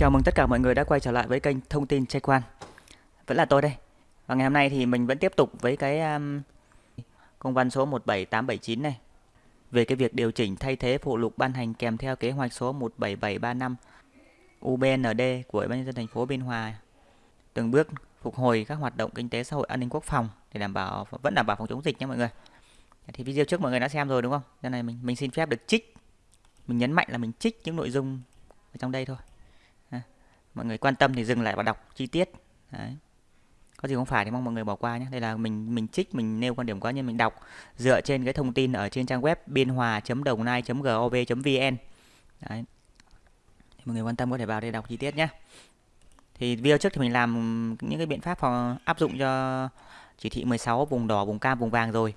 Chào mừng tất cả mọi người đã quay trở lại với kênh Thông tin Trai Quan. Vẫn là tôi đây. Và ngày hôm nay thì mình vẫn tiếp tục với cái um, công văn số 17879 này về cái việc điều chỉnh thay thế phụ lục ban hành kèm theo kế hoạch số 17735 UBND của Ủy ban nhân dân thành phố Biên Hòa từng bước phục hồi các hoạt động kinh tế xã hội an ninh quốc phòng để đảm bảo vẫn đảm bảo phòng chống dịch nha mọi người. Thì video trước mọi người đã xem rồi đúng không? Cho này mình mình xin phép được trích mình nhấn mạnh là mình trích những nội dung ở trong đây thôi mọi người quan tâm thì dừng lại và đọc chi tiết. Đấy. có gì không phải thì mong mọi người bỏ qua nhé. Đây là mình mình trích, mình nêu quan điểm cá nhân, mình đọc dựa trên cái thông tin ở trên trang web biên hòa.đồng nai.gov.vn Đấy. Thì mọi người quan tâm có thể vào đây đọc chi tiết nhé. Thì video trước thì mình làm những cái biện pháp phòng áp dụng cho chỉ thị 16 vùng đỏ, vùng cam, vùng vàng rồi.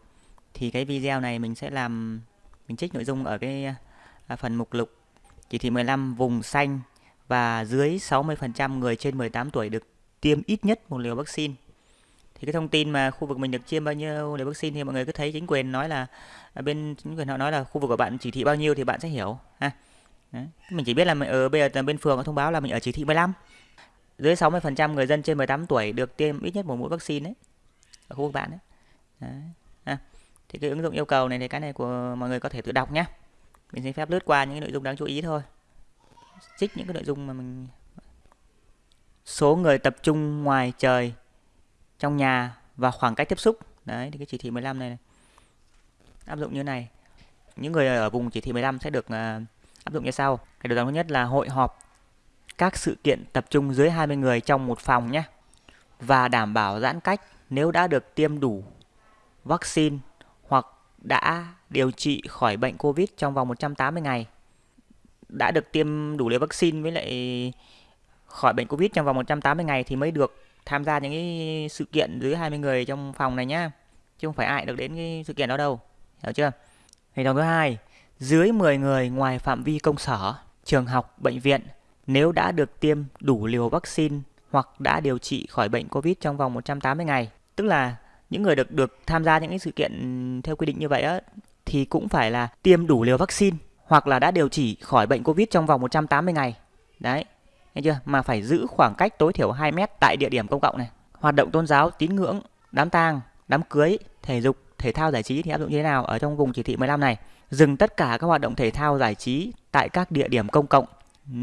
Thì cái video này mình sẽ làm, mình trích nội dung ở cái à, phần mục lục. Chỉ thị 15 vùng xanh và dưới 60% người trên 18 tuổi được tiêm ít nhất một liều vaccine. Thì cái thông tin mà khu vực mình được tiêm bao nhiêu liều vaccine thì mọi người cứ thấy chính quyền nói là à, bên chính quyền họ nói là khu vực của bạn chỉ thị bao nhiêu thì bạn sẽ hiểu, ha. Đấy. Mình chỉ biết là mình ở bây giờ bên phường có thông báo là mình ở chỉ thị 15. Dưới 60% người dân trên 18 tuổi được tiêm ít nhất một mũi vaccine đấy. Ở khu vực bạn đấy. đấy. Ha. Thì cái ứng dụng yêu cầu này thì cái này của mọi người có thể tự đọc nhé. Mình xin phép lướt qua những cái nội dung đáng chú ý thôi trích những cái nội dung mà mình số người tập trung ngoài trời trong nhà và khoảng cách tiếp xúc. Đấy thì cái chỉ thị 15 này, này. Áp dụng như này. Những người ở vùng chỉ thị 15 sẽ được uh, áp dụng như sau. Cái đầu tiên thứ nhất là hội họp các sự kiện tập trung dưới 20 người trong một phòng nhé. Và đảm bảo giãn cách nếu đã được tiêm đủ vaccine hoặc đã điều trị khỏi bệnh Covid trong vòng 180 ngày đã được tiêm đủ liều vaccine với lại khỏi bệnh Covid trong vòng 180 ngày thì mới được tham gia những cái sự kiện dưới 20 người trong phòng này nhá. Chứ không phải ai được đến cái sự kiện đó đâu. Hiểu chưa? Hành động thứ hai, dưới 10 người ngoài phạm vi công sở, trường học, bệnh viện nếu đã được tiêm đủ liều vaccine hoặc đã điều trị khỏi bệnh Covid trong vòng 180 ngày. Tức là những người được được tham gia những cái sự kiện theo quy định như vậy á thì cũng phải là tiêm đủ liều vaccine hoặc là đã điều trị khỏi bệnh Covid trong vòng 180 ngày. Đấy, nghe chưa? Mà phải giữ khoảng cách tối thiểu 2 mét tại địa điểm công cộng này. Hoạt động tôn giáo, tín ngưỡng, đám tang, đám cưới, thể dục, thể thao giải trí thì áp dụng như thế nào ở trong vùng chỉ thị 15 này? Dừng tất cả các hoạt động thể thao giải trí tại các địa điểm công cộng. Ừ.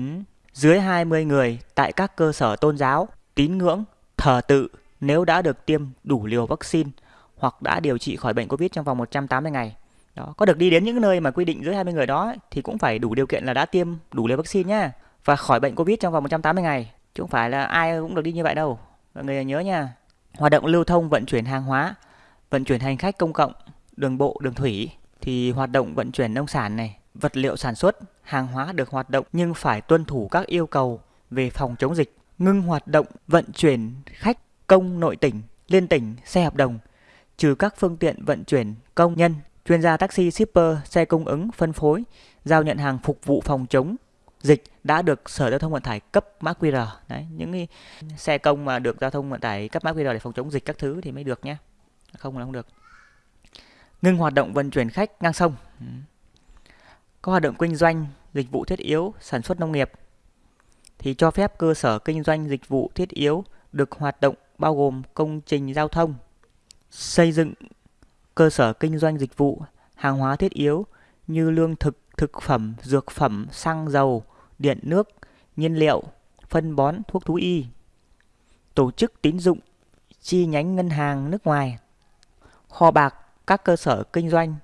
Dưới 20 người tại các cơ sở tôn giáo, tín ngưỡng, thờ tự nếu đã được tiêm đủ liều vaccine hoặc đã điều trị khỏi bệnh Covid trong vòng 180 ngày. Đó, có được đi đến những nơi mà quy định dưới 20 người đó thì cũng phải đủ điều kiện là đã tiêm đủ liều vaccine nhá và khỏi bệnh Covid trong vòng 180 ngày. Chứ không phải là ai cũng được đi như vậy đâu. Mọi người nhớ nha. Hoạt động lưu thông vận chuyển hàng hóa, vận chuyển hành khách công cộng, đường bộ, đường thủy thì hoạt động vận chuyển nông sản này, vật liệu sản xuất, hàng hóa được hoạt động nhưng phải tuân thủ các yêu cầu về phòng chống dịch, ngưng hoạt động vận chuyển khách công nội tỉnh, liên tỉnh, xe hợp đồng, trừ các phương tiện vận chuyển công nhân chuyên gia taxi shipper, xe cung ứng, phân phối, giao nhận hàng phục vụ phòng chống dịch đã được Sở Giao thông Vận tải cấp mã QR. Đấy, những cái xe công mà được Giao thông Vận tải cấp mã QR để phòng chống dịch các thứ thì mới được nhé. Không là không được. Ngưng hoạt động vận chuyển khách ngang sông. Có hoạt động kinh doanh, dịch vụ thiết yếu, sản xuất nông nghiệp thì cho phép cơ sở kinh doanh dịch vụ thiết yếu được hoạt động bao gồm công trình giao thông, xây dựng cơ sở kinh doanh dịch vụ, hàng hóa thiết yếu như lương thực, thực phẩm, dược phẩm, xăng dầu, điện nước, nhiên liệu, phân bón, thuốc thú y. Tổ chức tín dụng, chi nhánh ngân hàng nước ngoài, kho bạc, các cơ sở kinh doanh,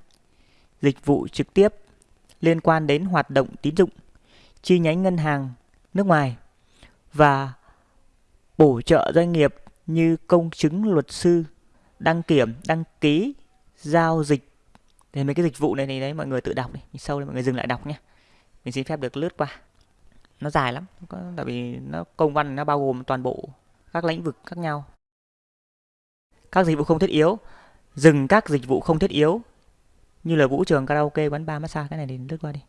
dịch vụ trực tiếp liên quan đến hoạt động tín dụng, chi nhánh ngân hàng nước ngoài và bổ trợ doanh nghiệp như công chứng luật sư, đăng kiểm, đăng ký giao dịch. Thì mấy cái dịch vụ này thì đấy mọi người tự đọc đi. Mình sâu lên mọi người dừng lại đọc nhé. Mình xin phép được lướt qua. Nó dài lắm có, tại vì nó công văn nó bao gồm toàn bộ các lĩnh vực khác nhau. Các dịch vụ không thiết yếu. Dừng các dịch vụ không thiết yếu. Như là vũ trường karaoke quán bar massage cái này thì lướt qua đi.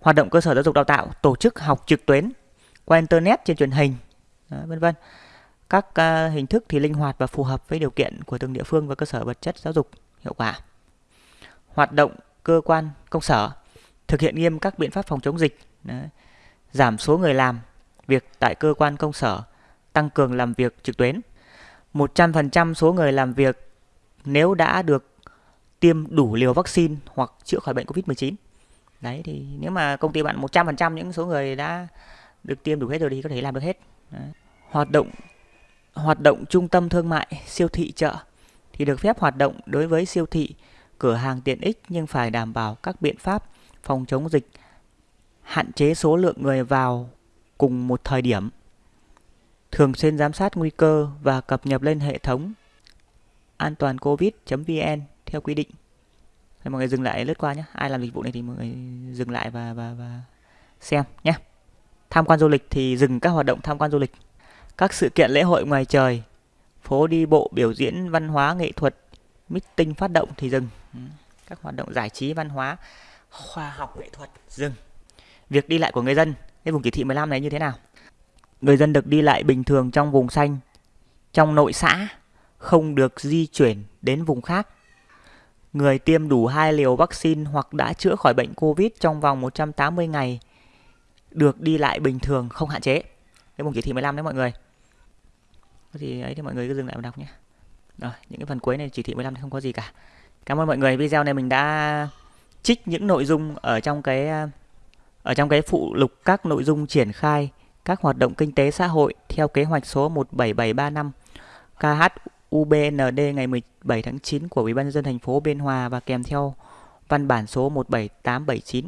Hoạt động cơ sở giáo dục đào tạo tổ chức học trực tuyến qua internet trên truyền hình. Vân vân các uh, hình thức thì linh hoạt và phù hợp với điều kiện của từng địa phương và cơ sở vật chất giáo dục hiệu quả. Hoạt động cơ quan công sở thực hiện nghiêm các biện pháp phòng chống dịch, Đấy. giảm số người làm việc tại cơ quan công sở, tăng cường làm việc trực tuyến. 100% số người làm việc nếu đã được tiêm đủ liều vaccine hoặc chữa khỏi bệnh Covid-19. Đấy thì nếu mà công ty bạn 100% những số người đã được tiêm đủ hết rồi thì có thể làm được hết. Đấy. Hoạt động hoạt động trung tâm thương mại, siêu thị chợ thì được phép hoạt động đối với siêu thị, cửa hàng tiện ích nhưng phải đảm bảo các biện pháp phòng chống dịch, hạn chế số lượng người vào cùng một thời điểm, thường xuyên giám sát nguy cơ và cập nhật lên hệ thống an toàn covid.vn theo quy định. Thì mọi người dừng lại lướt qua nhé. Ai làm dịch vụ này thì mọi người dừng lại và và và xem nhé. Tham quan du lịch thì dừng các hoạt động tham quan du lịch. Các sự kiện lễ hội ngoài trời, phố đi bộ, biểu diễn văn hóa nghệ thuật, meeting phát động thì dừng. Ừ, các hoạt động giải trí văn hóa, khoa học nghệ thuật dừng. Việc đi lại của người dân, cái vùng chỉ thị 15 này như thế nào? Người dân được đi lại bình thường trong vùng xanh, trong nội xã, không được di chuyển đến vùng khác. Người tiêm đủ hai liều vaccine hoặc đã chữa khỏi bệnh COVID trong vòng 180 ngày được đi lại bình thường không hạn chế. Cái vùng chỉ thị 15 đấy mọi người. Thì ấy thì mọi người cứ dừng lại và đọc nhé. Rồi, những cái phần cuối này chỉ thị 15 thì không có gì cả. Cảm ơn mọi người. Video này mình đã trích những nội dung ở trong cái ở trong cái phụ lục các nội dung triển khai các hoạt động kinh tế xã hội theo kế hoạch số 17735 KHUBND ngày 17 tháng 9 của Ủy ban nhân dân thành phố Biên Hòa và kèm theo văn bản số 17879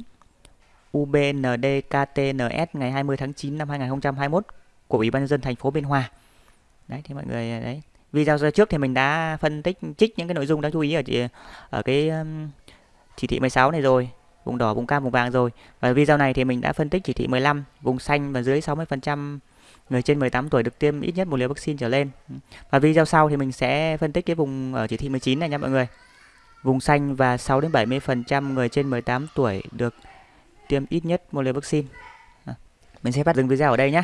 UBND KTNS ngày 20 tháng 9 năm 2021 của Ủy ban nhân dân thành phố Biên Hòa. Đấy thì mọi người à, đấy. Video trước thì mình đã phân tích trích những cái nội dung đáng chú ý ở ở cái um, chỉ thị 16 này rồi, vùng đỏ, vùng cam, vùng vàng rồi. Và video này thì mình đã phân tích chỉ thị 15, vùng xanh và dưới 60% người trên 18 tuổi được tiêm ít nhất một liều vaccine trở lên. Và video sau thì mình sẽ phân tích cái vùng ở chỉ thị 19 này nha mọi người. Vùng xanh và 6 đến 70% người trên 18 tuổi được tiêm ít nhất một liều vaccine. À, mình sẽ bắt dừng video ở đây nhé.